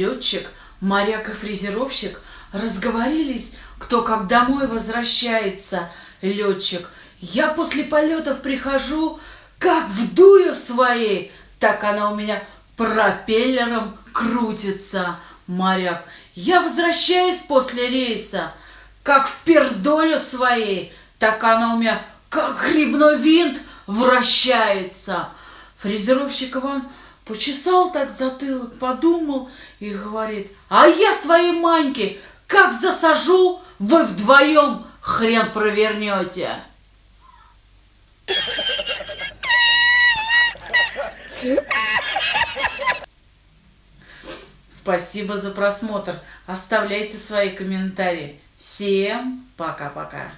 Летчик, моряк и фрезеровщик разговорились, кто как домой возвращается. Летчик, я после полетов прихожу, как вдую своей, так она у меня пропеллером крутится. Моряк, я возвращаюсь после рейса, как в пердолю своей, так она у меня как грибной винт вращается. Фрезеровщик Иван почесал так затылок, подумал и говорит, а я своей Маньке как засажу, вы вдвоем хрен провернете. Спасибо за просмотр. Оставляйте свои комментарии. Всем пока-пока.